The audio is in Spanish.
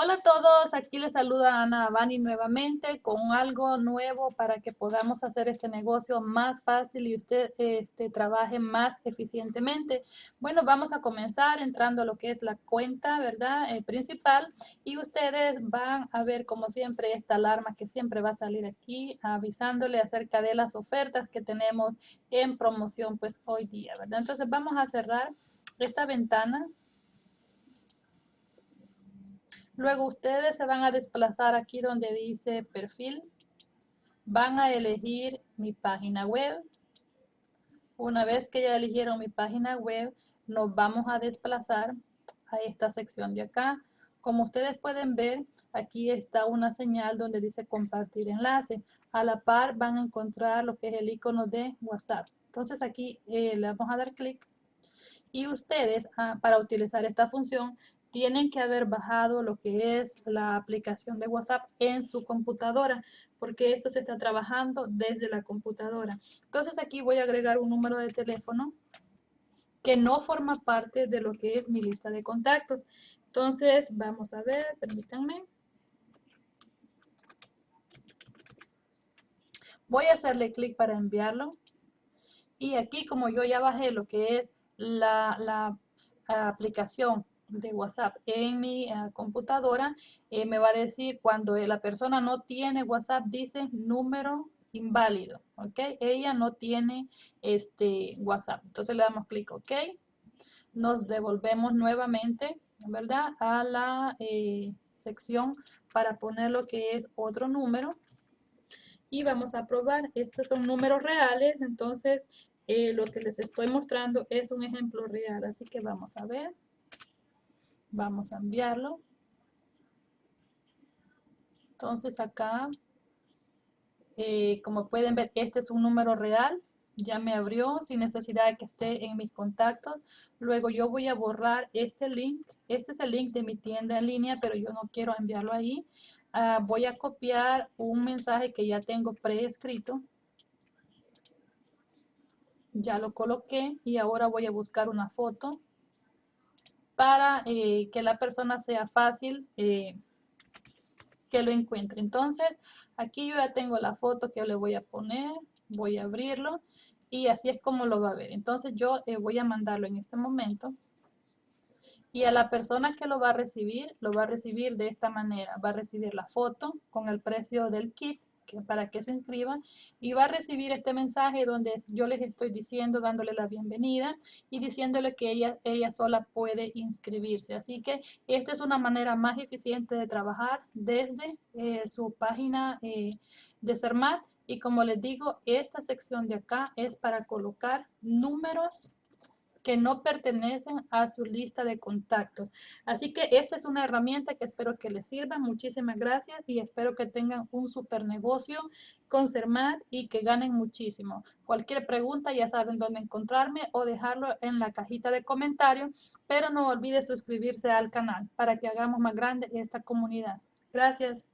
Hola a todos, aquí les saluda Ana Abani nuevamente con algo nuevo para que podamos hacer este negocio más fácil y usted este, trabaje más eficientemente. Bueno, vamos a comenzar entrando a lo que es la cuenta, ¿verdad? Eh, principal y ustedes van a ver como siempre esta alarma que siempre va a salir aquí avisándole acerca de las ofertas que tenemos en promoción pues hoy día, ¿verdad? Entonces vamos a cerrar esta ventana Luego ustedes se van a desplazar aquí donde dice perfil. Van a elegir mi página web. Una vez que ya eligieron mi página web, nos vamos a desplazar a esta sección de acá. Como ustedes pueden ver, aquí está una señal donde dice compartir enlace. A la par van a encontrar lo que es el icono de WhatsApp. Entonces aquí eh, le vamos a dar clic y ustedes ah, para utilizar esta función tienen que haber bajado lo que es la aplicación de WhatsApp en su computadora, porque esto se está trabajando desde la computadora. Entonces aquí voy a agregar un número de teléfono que no forma parte de lo que es mi lista de contactos. Entonces vamos a ver, permítanme. Voy a hacerle clic para enviarlo. Y aquí como yo ya bajé lo que es la, la aplicación de WhatsApp en mi eh, computadora, eh, me va a decir cuando la persona no tiene WhatsApp, dice número inválido, ¿ok? Ella no tiene este WhatsApp. Entonces le damos clic, ¿ok? Nos devolvemos nuevamente, ¿verdad? A la eh, sección para poner lo que es otro número. Y vamos a probar. Estos son números reales, entonces lo que les estoy mostrando es un ejemplo real. Así que vamos a ver. Vamos a enviarlo. Entonces acá, eh, como pueden ver, este es un número real. Ya me abrió sin necesidad de que esté en mis contactos. Luego yo voy a borrar este link. Este es el link de mi tienda en línea, pero yo no quiero enviarlo ahí. Ah, voy a copiar un mensaje que ya tengo preescrito. Ya lo coloqué y ahora voy a buscar una foto para eh, que la persona sea fácil eh, que lo encuentre. Entonces, aquí yo ya tengo la foto que le voy a poner, voy a abrirlo y así es como lo va a ver. Entonces, yo eh, voy a mandarlo en este momento y a la persona que lo va a recibir, lo va a recibir de esta manera. Va a recibir la foto con el precio del kit para que se inscriban y va a recibir este mensaje donde yo les estoy diciendo, dándole la bienvenida y diciéndole que ella, ella sola puede inscribirse. Así que esta es una manera más eficiente de trabajar desde eh, su página eh, de CERMAT y como les digo, esta sección de acá es para colocar números que no pertenecen a su lista de contactos. Así que esta es una herramienta que espero que les sirva. Muchísimas gracias y espero que tengan un super negocio con CERMAT y que ganen muchísimo. Cualquier pregunta ya saben dónde encontrarme o dejarlo en la cajita de comentarios, pero no olvide suscribirse al canal para que hagamos más grande esta comunidad. Gracias.